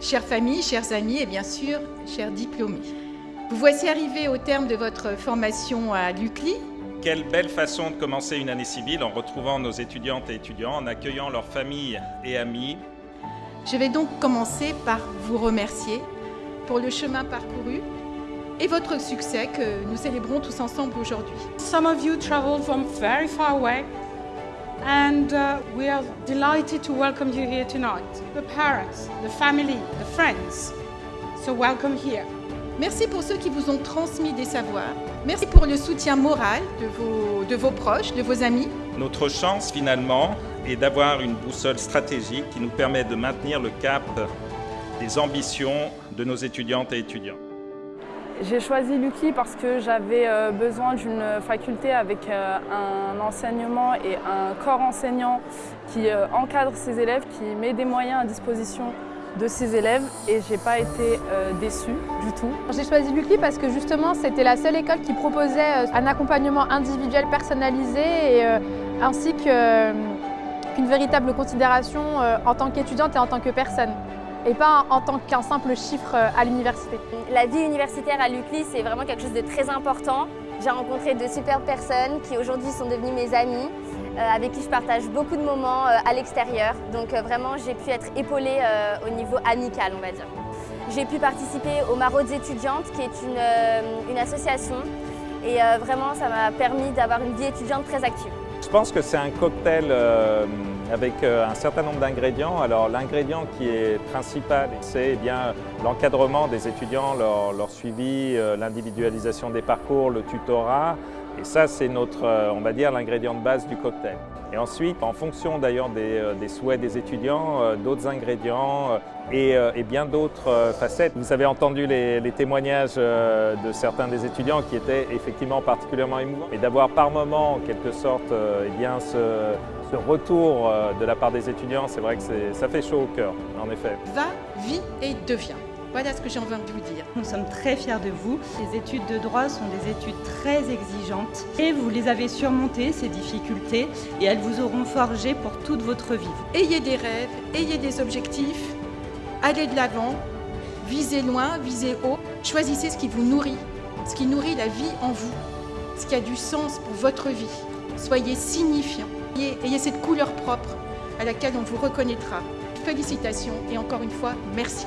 Chère famille, chers amis et bien sûr, chers diplômés. Vous voici arrivés au terme de votre formation à l'UCLI. Quelle belle façon de commencer une année civile en retrouvant nos étudiantes et étudiants, en accueillant leurs familles et amis. Je vais donc commencer par vous remercier pour le chemin parcouru et votre succès que nous célébrons tous ensemble aujourd'hui. Some of you traveled from very far away and uh, we are delighted to welcome you here tonight. The parents, the family, the friends. So welcome here. Merci pour ceux qui vous ont transmis des savoirs. Merci pour le soutien moral de vos, de vos proches, de vos amis. Notre chance finalement est d'avoir une boussole stratégique qui nous permet de maintenir le cap des ambitions de nos étudiantes et étudiants. J'ai choisi l'UCLI parce que j'avais euh, besoin d'une faculté avec euh, un enseignement et un corps enseignant qui euh, encadre ses élèves, qui met des moyens à disposition de ses élèves et j'ai pas été déçue du tout. J'ai choisi l'UCLI parce que justement c'était la seule école qui proposait un accompagnement individuel personnalisé et, ainsi qu'une véritable considération en tant qu'étudiante et en tant que personne et pas en tant qu'un simple chiffre euh, à l'université. La vie universitaire à l'UCLI, c'est vraiment quelque chose de très important. J'ai rencontré de superbes personnes qui aujourd'hui sont devenues mes amies, euh, avec qui je partage beaucoup de moments euh, à l'extérieur. Donc vraiment, j'ai pu être épaulée au niveau amical, on va dire. J'ai pu participer au Maraudes étudiantes, qui est une, une association. Et vraiment, ça m'a permis d'avoir une vie étudiante très active. Je pense que c'est un cocktail avec euh, un certain nombre d'ingrédients. Alors l'ingrédient qui est principal, c'est eh l'encadrement des étudiants, leur, suivi, euh, l'individualisation des parcours, le tutorat. Et ça, c'est notre, euh, on va dire, l'ingrédient de base du cocktail. Et ensuite, en fonction d'ailleurs des, souhaits des étudiants, d'autres ingrédients et, bien d'autres facettes. Vous avez entendu les, témoignages de certains des étudiants qui étaient effectivement particulièrement émouvants. Et d'avoir par moment, en quelque sorte, eh bien, ce, retour euh, de la part des étudiants, c'est vrai que ça fait chaud au cœur, en effet. Va, vis et deviens. Voilà ce que j'ai envie de vous dire. Nous sommes très fiers de vous. Les études de droit sont des études très exigeantes et vous les avez surmontées, ces difficultés, et elles vous auront forgé pour toute votre vie. Ayez des rêves, ayez des objectifs, allez de l'avant, visez loin, visez haut, choisissez ce qui vous nourrit, ce qui nourrit la vie en vous, ce qui a du sens pour votre vie. Soyez signifiant. Ayez, cette couleur propre à laquelle on vous reconnaîtra. Félicitations et encore une fois, merci.